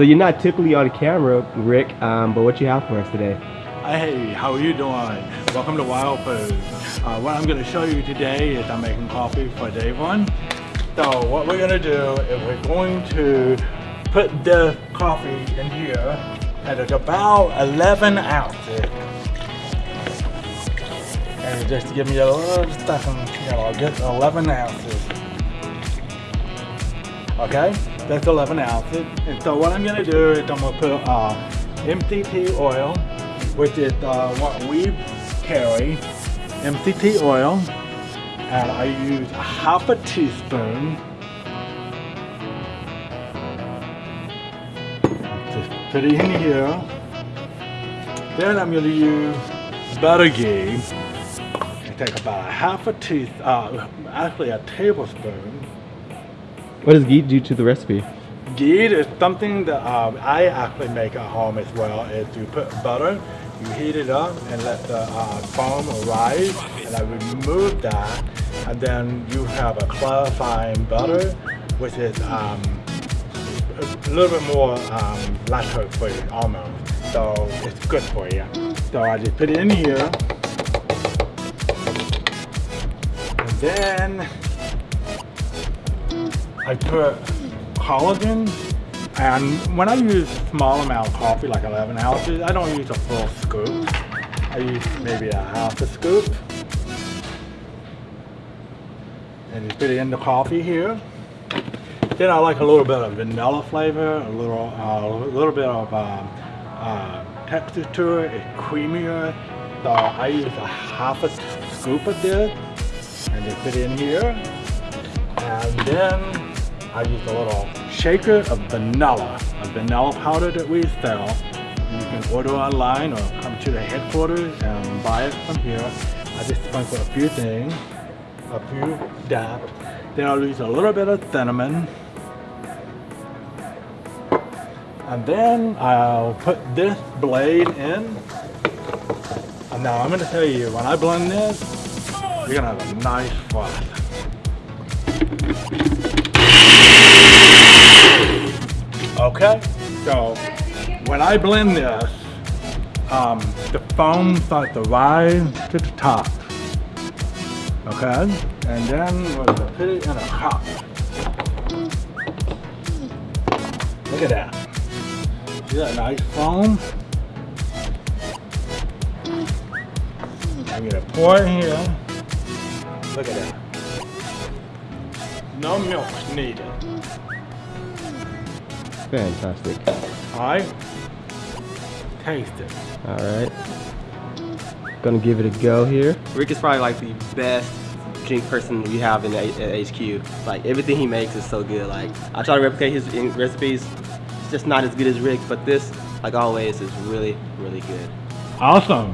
So you're not typically on camera, Rick, um, but what you have for us today? Hey, how are you doing? Welcome to Wild Food. Uh, what I'm going to show you today is I'm making coffee for day one. So what we're going to do is we're going to put the coffee in here and it's about 11 ounces. And just to give me a little second, you know, get 11 ounces. Okay, that's 11 ounces. And so what I'm to do is I'm to put uh, MCT oil which is uh, what we carry, MCT oil, and I use half a teaspoon. Just put it in here. Then I'm to use butter ghee. I take about a half a teaspoon, uh, actually a tablespoon. What does ghee do to the recipe? Ghee is something that um, I actually make at home as well, is you put butter, you heat it up and let the uh, foam rise, and I remove that, and then you have a clarifying butter, which is um, a little bit more um, lactose free almost, so it's good for you. So I just put it in here, and then I put collagen and when I use small amount of coffee like 11 ounces I don't use a full scoop. I use maybe a half a scoop. And you put it in the coffee here. Then I like a little bit of vanilla flavor a little uh, a little bit of um, uh, texture to it it's creamier. So I use a half a scoop of this and just put it in here. And then I use a little shaker of vanilla, a vanilla powder that we sell. You can order online or come to the headquarters and buy it from here. I just sprinkle a few things, a few dabs. Then I'll use a little bit of cinnamon. And then I'll put this blade in. And now I'm going to tell you, when I blend this, you're going to have a nice froth. Okay, so when I blend this, um, the foam starts to rise to the top. Okay, and then gonna put it in a cup. Look at that. See that nice foam? I'm gonna pour it here. Look at that. No milk needed. Fantastic. Alright. Taste it. All right. Gonna give it a go here. Rick is probably like the best drink person we have in at HQ. Like everything he makes is so good. Like I try to replicate his recipes. It's just not as good as Rick, but this, like always, is really, really good. Awesome.